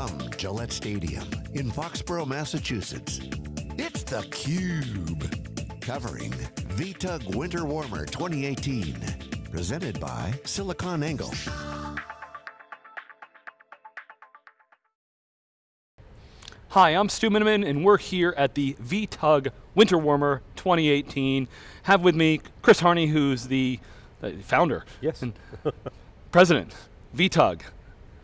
From Gillette Stadium in Foxborough, Massachusetts, it's theCUBE. Covering VTUG Winter Warmer 2018. Presented by SiliconANGLE. Hi, I'm Stu Miniman, and we're here at the VTUG Winter Warmer 2018. Have with me Chris Harney, who's the uh, founder. Yes. And president, VTUG.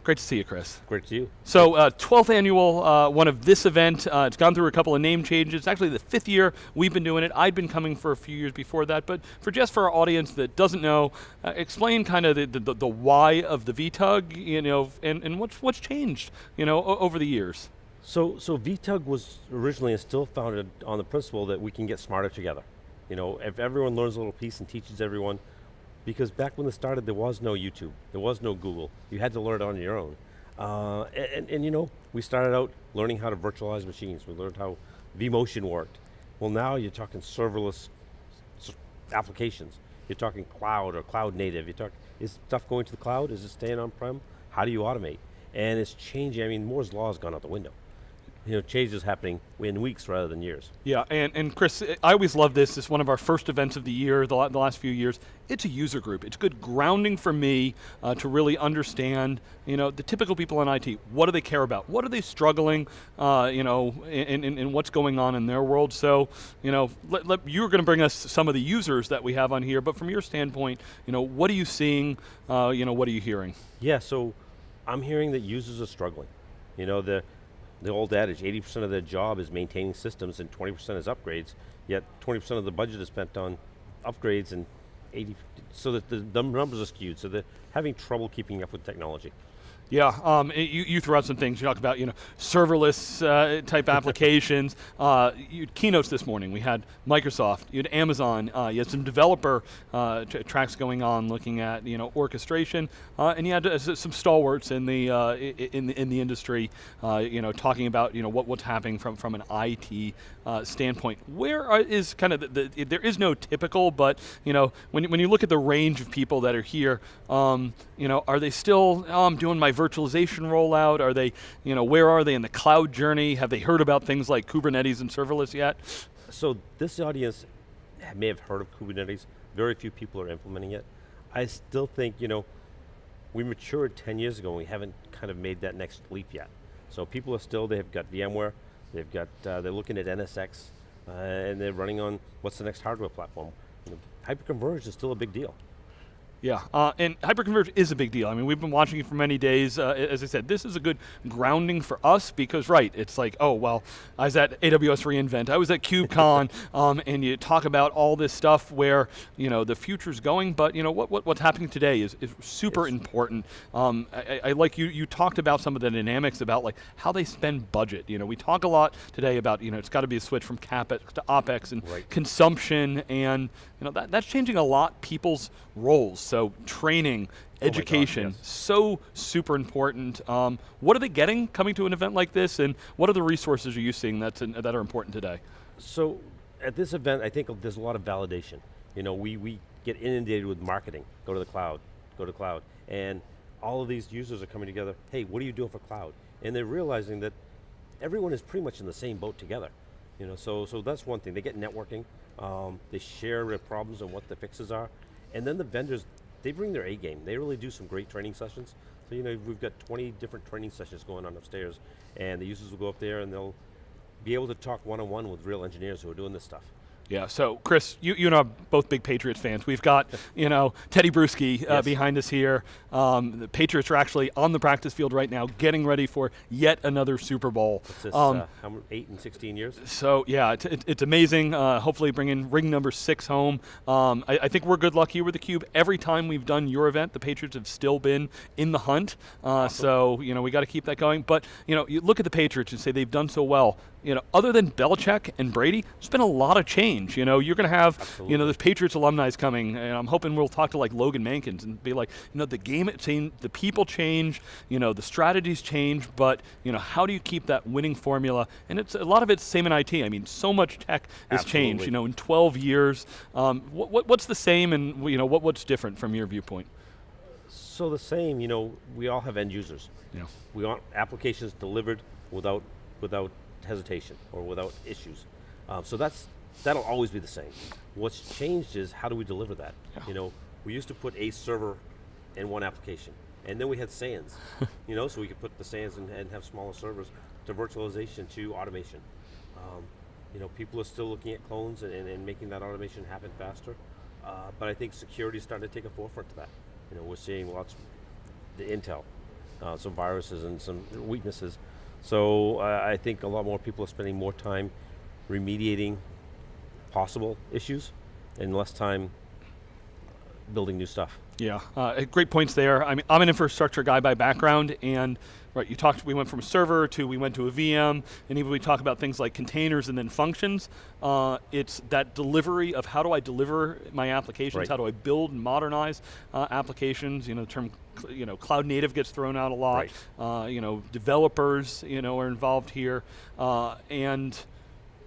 Great to see you, Chris. Great to see you. So, uh, 12th annual uh, one of this event. Uh, it's gone through a couple of name changes. It's actually the fifth year we've been doing it. I'd been coming for a few years before that, but for just for our audience that doesn't know, uh, explain kind of the, the, the, why of the VTUG, you know, and, and what's, what's changed, you know, over the years. So, so VTUG was originally and still founded on the principle that we can get smarter together. You know, if everyone learns a little piece and teaches everyone, because back when it started, there was no YouTube, there was no Google. You had to learn it on your own. Uh, and, and, and, you know, we started out learning how to virtualize machines. We learned how vMotion worked. Well now you're talking serverless applications. You're talking cloud or cloud native. You talk, is stuff going to the cloud? Is it staying on-prem? How do you automate? And it's changing, I mean, Moore's law has gone out the window you know, change is happening in weeks rather than years. Yeah, and, and Chris, I always love this. It's one of our first events of the year, the, the last few years. It's a user group. It's good grounding for me uh, to really understand, you know, the typical people in IT. What do they care about? What are they struggling, uh, you know, in, in, in, what's going on in their world? So, you know, let, let, you're going to bring us some of the users that we have on here, but from your standpoint, you know, what are you seeing, uh, you know, what are you hearing? Yeah, so I'm hearing that users are struggling. You know, the, the old adage, 80% of their job is maintaining systems and 20% is upgrades, yet 20% of the budget is spent on upgrades and 80, so that the, the numbers are skewed, so they're having trouble keeping up with technology. Yeah, um, you, you threw out some things. You talked about you know serverless uh, type applications. Uh, you had keynotes this morning. We had Microsoft. You had Amazon. Uh, you had some developer uh, tracks going on, looking at you know orchestration, uh, and you had uh, some stalwarts in the in the in the industry. you know, talking about you know what what's happening from from an IT standpoint. Where are, is kind of the, the, there is no typical, but you know when when you look at the range of people that are here, um, you know, are they still oh, I'm doing my virtualization rollout? Are they, you know, where are they in the cloud journey? Have they heard about things like Kubernetes and serverless yet? So this audience may have heard of Kubernetes. Very few people are implementing it. I still think, you know, we matured 10 years ago and we haven't kind of made that next leap yet. So people are still, they've got VMware, they've got, uh, they're looking at NSX, uh, and they're running on what's the next hardware platform. You know, hyperconverged is still a big deal. Yeah, uh, and hyperconverged is a big deal. I mean, we've been watching it for many days. Uh, as I said, this is a good grounding for us because, right, it's like, oh, well, I was at AWS reInvent, I was at KubeCon, um, and you talk about all this stuff where, you know, the future's going, but, you know, what, what what's happening today is, is super important. Um, I, I, like you, you talked about some of the dynamics about like how they spend budget. You know, we talk a lot today about, you know, it's got to be a switch from CapEx to OpEx and right. consumption, and, you know, that, that's changing a lot people's roles. So training, oh education, oh God, yes. so super important. Um, what are they getting coming to an event like this, and what are the resources are you seeing that's in, that are important today? So at this event, I think there's a lot of validation. You know, we, we get inundated with marketing, go to the cloud, go to cloud, and all of these users are coming together, hey, what are you doing for cloud? And they're realizing that everyone is pretty much in the same boat together. You know, so, so that's one thing, they get networking, um, they share their problems and what the fixes are, and then the vendors, they bring their A game. They really do some great training sessions. So you know, we've got 20 different training sessions going on upstairs, and the users will go up there and they'll be able to talk one-on-one -on -one with real engineers who are doing this stuff. Yeah, so Chris, you, you and I are both big Patriots fans. We've got, you know, Tedy Bruschi uh, yes. behind us here. Um, the Patriots are actually on the practice field right now, getting ready for yet another Super Bowl. What's This, um, uh, eight and 16 years? So yeah, it, it, it's amazing. Uh, hopefully bringing ring number six home. Um, I, I, think we're good luck here with theCUBE. Every time we've done your event, the Patriots have still been in the hunt. Uh, awesome. So, you know, we got to keep that going. But, you know, you look at the Patriots and say they've done so well. You know, other than Belichick and Brady, there's been a lot of change. You know, you're going to have, Absolutely. you know, the Patriots alumni is coming, and I'm hoping we'll talk to like Logan Mankins and be like, you know, the game, it changed, the people change, you know, the strategies change, but, you know, how do you keep that winning formula? And it's a lot of it's same in IT. I mean, so much tech has Absolutely. changed, you know, in 12 years. Um, what, what, what's the same and, you know, what, what's different from your viewpoint? So the same, you know, we all have end users. Yeah. We want applications delivered without without hesitation or without issues. Um, so that's that'll always be the same. What's changed is how do we deliver that? You know, we used to put a server in one application, and then we had SANs. you know, so we could put the SANs and, and have smaller servers to virtualization to automation. Um, you know, people are still looking at clones and, and, and making that automation happen faster. Uh, but I think security is starting to take a forefront to that. You know, we're seeing lots of the intel, uh, some viruses and some weaknesses. So uh, I think a lot more people are spending more time remediating possible issues and less time building new stuff. Yeah, uh, great points there. I mean, I'm an infrastructure guy by background, and right, you talked. We went from a server to we went to a VM, and even we talk about things like containers and then functions. Uh, it's that delivery of how do I deliver my applications? Right. How do I build and modernize uh, applications? You know, the term you know cloud native gets thrown out a lot. Right. Uh, you know, developers you know are involved here, uh, and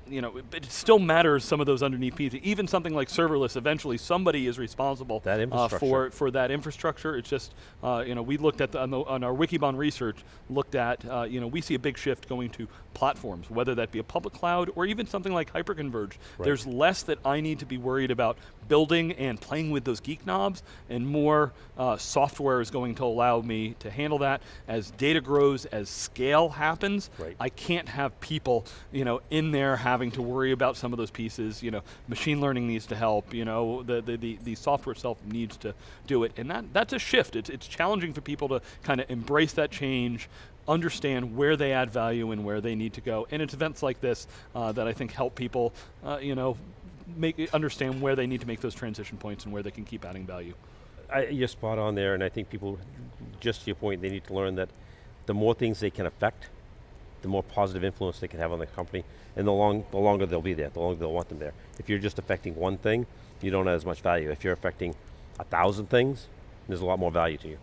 you know, but it still matters some of those underneath pieces. Even something like serverless, eventually somebody is responsible That uh, for for that infrastructure. It's just, uh, you know, we looked at the, on, the, on our Wikibon research, looked at, uh, you know, we see a big shift going to platforms, whether that be a public cloud or even something like Hyperconverge. There's less that I need to be worried about building and playing with those geek knobs, and more uh, software is going to allow me to handle that. As data grows, as scale happens, Right. I can't have people, you know, in there having to worry about some of those pieces. You know, machine learning needs to help. You know, the the, the, the software itself needs to do it, and that that's a shift. It's it's challenging for people to kind of embrace that change. Understand where they add value and where they need to go, and it's events like this uh, that I think help people, uh, you know, make understand where they need to make those transition points and where they can keep adding value. I, you're spot on there, and I think people, just to your point, they need to learn that the more things they can affect, the more positive influence they can have on the company, and the, long, the longer they'll be there, the longer they'll want them there. If you're just affecting one thing, you don't have as much value. If you're affecting a thousand things, there's a lot more value to you.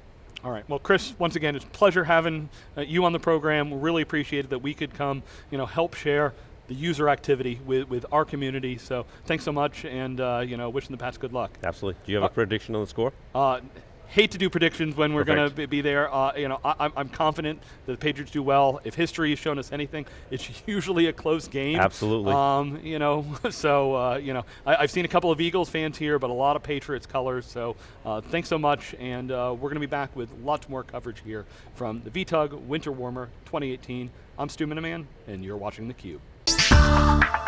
All right. Well, Chris, once again, it's a pleasure having uh, you on the program. We really appreciated that we could come, you know, help share the user activity with, with our community. So thanks so much, and uh, you know, wishing the Pats good luck. Absolutely. Do you have Uh, a prediction on the score? Uh, hate to do predictions when we're going to be, there. Uh, you know, I, I'm- I'm confident that the Patriots do well. If history has shown us anything, it's usually a close game. Absolutely. Um, you know, so uh, you know, I, I've seen a couple of Eagles fans here, but a lot of Patriots colors. So uh, thanks so much, and uh, we're going to be back with lots more coverage here from the VTUG Winter Warmer 2018. I'm Stu Miniman, and you're watching theCUBE.